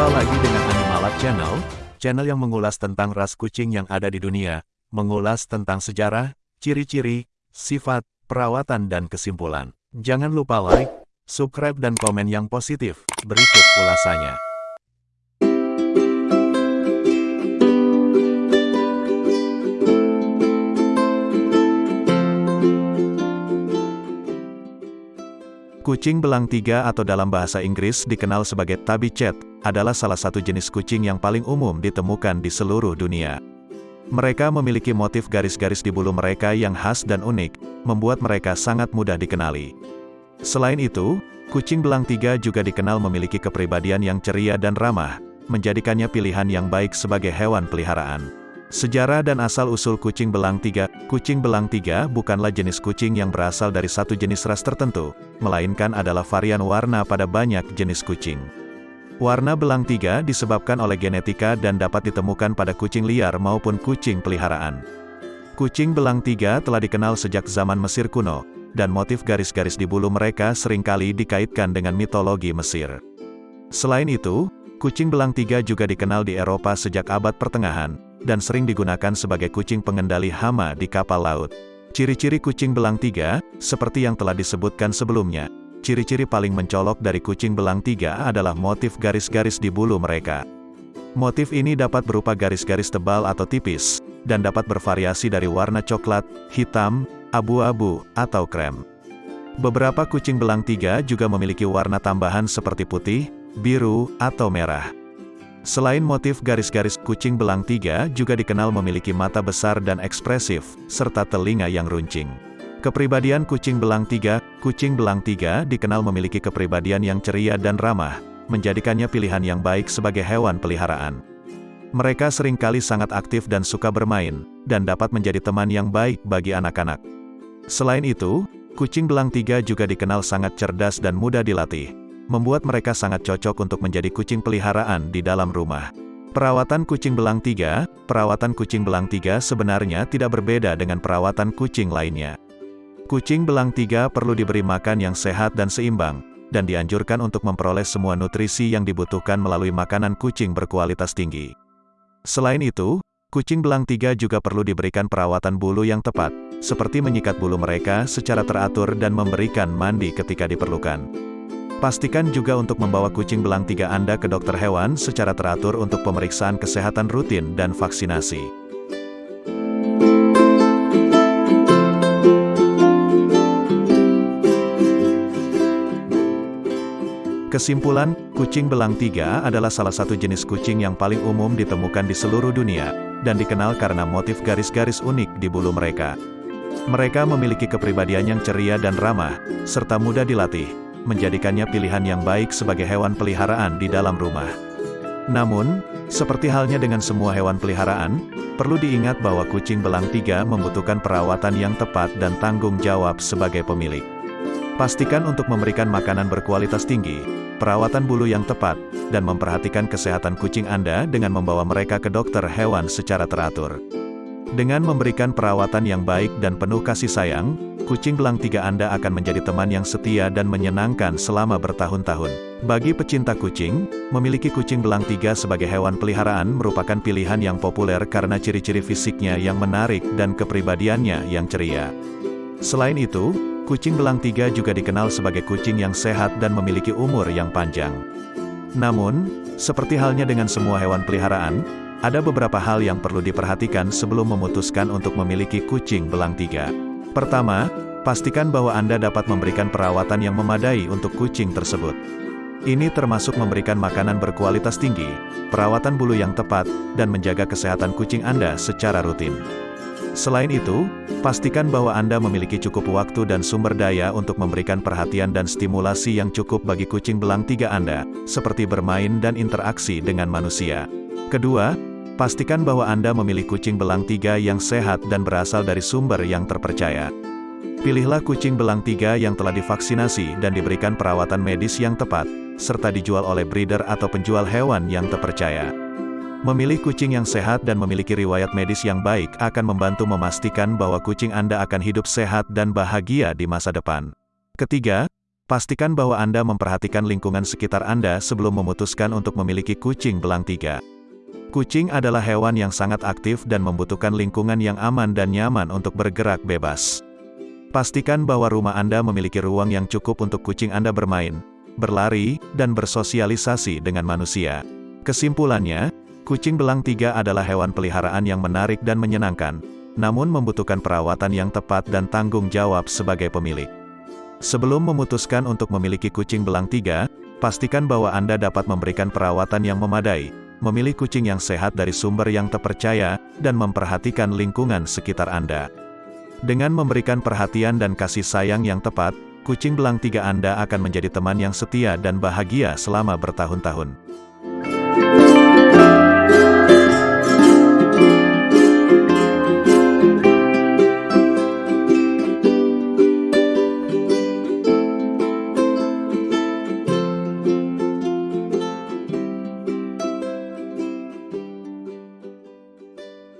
Jumpa lagi dengan Animalab Channel, channel yang mengulas tentang ras kucing yang ada di dunia, mengulas tentang sejarah, ciri-ciri, sifat, perawatan dan kesimpulan. Jangan lupa like, subscribe dan komen yang positif. Berikut ulasannya. Kucing belang tiga atau dalam bahasa Inggris dikenal sebagai tabby cat, adalah salah satu jenis kucing yang paling umum ditemukan di seluruh dunia. Mereka memiliki motif garis-garis di bulu mereka yang khas dan unik, membuat mereka sangat mudah dikenali. Selain itu, kucing belang tiga juga dikenal memiliki kepribadian yang ceria dan ramah, menjadikannya pilihan yang baik sebagai hewan peliharaan. Sejarah dan asal-usul kucing belang tiga Kucing belang tiga bukanlah jenis kucing yang berasal dari satu jenis ras tertentu, melainkan adalah varian warna pada banyak jenis kucing. Warna belang tiga disebabkan oleh genetika dan dapat ditemukan pada kucing liar maupun kucing peliharaan. Kucing belang tiga telah dikenal sejak zaman Mesir kuno, dan motif garis-garis di bulu mereka sering kali dikaitkan dengan mitologi Mesir. Selain itu, kucing belang tiga juga dikenal di Eropa sejak abad pertengahan, dan sering digunakan sebagai kucing pengendali hama di kapal laut. Ciri-ciri kucing belang tiga, seperti yang telah disebutkan sebelumnya, ciri-ciri paling mencolok dari kucing belang tiga adalah motif garis-garis di bulu mereka. Motif ini dapat berupa garis-garis tebal atau tipis, dan dapat bervariasi dari warna coklat, hitam, abu-abu, atau krem. Beberapa kucing belang tiga juga memiliki warna tambahan seperti putih, biru, atau merah. Selain motif garis-garis, kucing belang tiga juga dikenal memiliki mata besar dan ekspresif, serta telinga yang runcing. Kepribadian kucing belang tiga, kucing belang tiga dikenal memiliki kepribadian yang ceria dan ramah, menjadikannya pilihan yang baik sebagai hewan peliharaan. Mereka sering kali sangat aktif dan suka bermain, dan dapat menjadi teman yang baik bagi anak-anak. Selain itu, kucing belang tiga juga dikenal sangat cerdas dan mudah dilatih, membuat mereka sangat cocok untuk menjadi kucing peliharaan di dalam rumah. Perawatan kucing belang tiga, perawatan kucing belang tiga sebenarnya tidak berbeda dengan perawatan kucing lainnya. Kucing belang tiga perlu diberi makan yang sehat dan seimbang, dan dianjurkan untuk memperoleh semua nutrisi yang dibutuhkan melalui makanan kucing berkualitas tinggi. Selain itu, kucing belang tiga juga perlu diberikan perawatan bulu yang tepat, seperti menyikat bulu mereka secara teratur dan memberikan mandi ketika diperlukan. Pastikan juga untuk membawa kucing belang tiga Anda ke dokter hewan secara teratur untuk pemeriksaan kesehatan rutin dan vaksinasi. Kesimpulan, kucing belang tiga adalah salah satu jenis kucing yang paling umum ditemukan di seluruh dunia, dan dikenal karena motif garis-garis unik di bulu mereka. Mereka memiliki kepribadian yang ceria dan ramah, serta mudah dilatih, menjadikannya pilihan yang baik sebagai hewan peliharaan di dalam rumah. Namun, seperti halnya dengan semua hewan peliharaan, perlu diingat bahwa kucing belang tiga membutuhkan perawatan yang tepat dan tanggung jawab sebagai pemilik. Pastikan untuk memberikan makanan berkualitas tinggi, perawatan bulu yang tepat, dan memperhatikan kesehatan kucing Anda dengan membawa mereka ke dokter hewan secara teratur. Dengan memberikan perawatan yang baik dan penuh kasih sayang, kucing belang tiga Anda akan menjadi teman yang setia dan menyenangkan selama bertahun-tahun. Bagi pecinta kucing, memiliki kucing belang tiga sebagai hewan peliharaan merupakan pilihan yang populer karena ciri-ciri fisiknya yang menarik dan kepribadiannya yang ceria. Selain itu, kucing belang tiga juga dikenal sebagai kucing yang sehat dan memiliki umur yang panjang. Namun, seperti halnya dengan semua hewan peliharaan, ada beberapa hal yang perlu diperhatikan sebelum memutuskan untuk memiliki kucing belang tiga. Pertama, pastikan bahwa Anda dapat memberikan perawatan yang memadai untuk kucing tersebut. Ini termasuk memberikan makanan berkualitas tinggi, perawatan bulu yang tepat, dan menjaga kesehatan kucing Anda secara rutin. Selain itu, pastikan bahwa Anda memiliki cukup waktu dan sumber daya untuk memberikan perhatian dan stimulasi yang cukup bagi kucing belang tiga Anda, seperti bermain dan interaksi dengan manusia. Kedua, Pastikan bahwa Anda memilih kucing belang tiga yang sehat dan berasal dari sumber yang terpercaya. Pilihlah kucing belang tiga yang telah divaksinasi dan diberikan perawatan medis yang tepat, serta dijual oleh breeder atau penjual hewan yang terpercaya. Memilih kucing yang sehat dan memiliki riwayat medis yang baik akan membantu memastikan bahwa kucing Anda akan hidup sehat dan bahagia di masa depan. Ketiga, Pastikan bahwa Anda memperhatikan lingkungan sekitar Anda sebelum memutuskan untuk memiliki kucing belang tiga. Kucing adalah hewan yang sangat aktif dan membutuhkan lingkungan yang aman dan nyaman untuk bergerak bebas. Pastikan bahwa rumah Anda memiliki ruang yang cukup untuk kucing Anda bermain, berlari, dan bersosialisasi dengan manusia. Kesimpulannya, kucing belang tiga adalah hewan peliharaan yang menarik dan menyenangkan, namun membutuhkan perawatan yang tepat dan tanggung jawab sebagai pemilik. Sebelum memutuskan untuk memiliki kucing belang tiga, pastikan bahwa Anda dapat memberikan perawatan yang memadai, memilih kucing yang sehat dari sumber yang terpercaya, dan memperhatikan lingkungan sekitar Anda. Dengan memberikan perhatian dan kasih sayang yang tepat, kucing belang tiga Anda akan menjadi teman yang setia dan bahagia selama bertahun-tahun.